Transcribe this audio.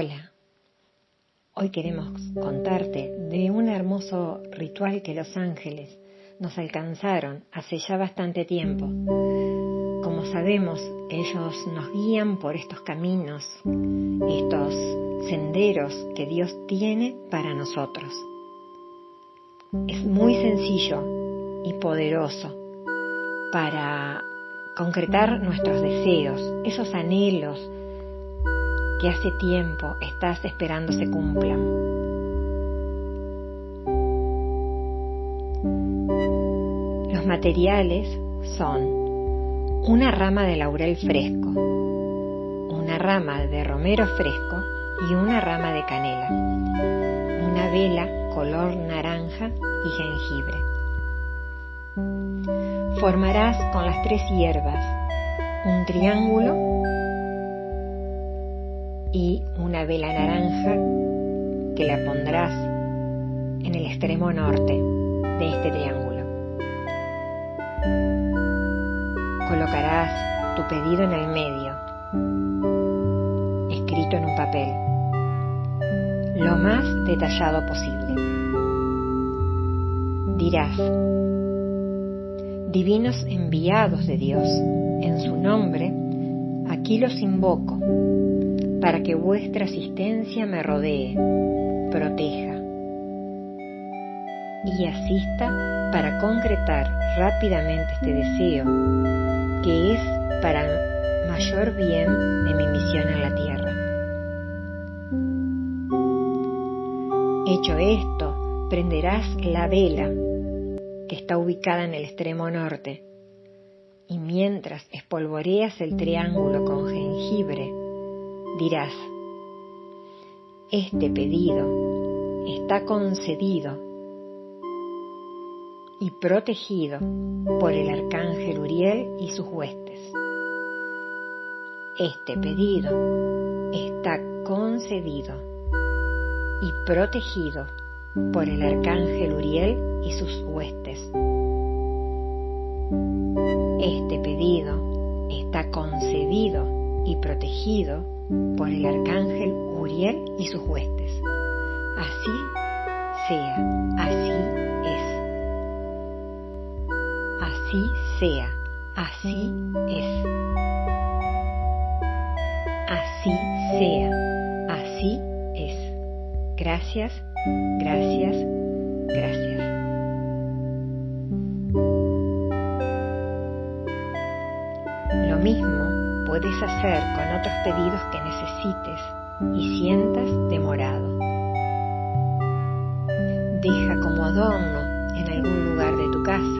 Hola, hoy queremos contarte de un hermoso ritual que los ángeles nos alcanzaron hace ya bastante tiempo. Como sabemos, ellos nos guían por estos caminos, estos senderos que Dios tiene para nosotros. Es muy sencillo y poderoso para concretar nuestros deseos, esos anhelos que hace tiempo estás esperando se cumplan. Los materiales son una rama de laurel fresco, una rama de romero fresco y una rama de canela, una vela color naranja y jengibre. Formarás con las tres hierbas un triángulo y una vela naranja que la pondrás en el extremo norte de este triángulo. Colocarás tu pedido en el medio, escrito en un papel, lo más detallado posible. Dirás, divinos enviados de Dios, en su nombre, aquí los invoco para que vuestra asistencia me rodee, proteja y asista para concretar rápidamente este deseo que es para mayor bien de mi misión en la tierra. Hecho esto, prenderás la vela que está ubicada en el extremo norte y mientras espolvoreas el triángulo con jengibre, dirás, este pedido está concedido y protegido por el arcángel Uriel y sus huestes. Este pedido está concedido y protegido por el arcángel Uriel y sus huestes. Este pedido está concedido y protegido por el arcángel Uriel y sus huestes. Así sea, así es. Así sea, así es. Así sea, así es. Gracias, gracias, gracias. Lo mismo puedes hacer con otros pedidos que necesites y sientas demorado. Deja como adorno en algún lugar de tu casa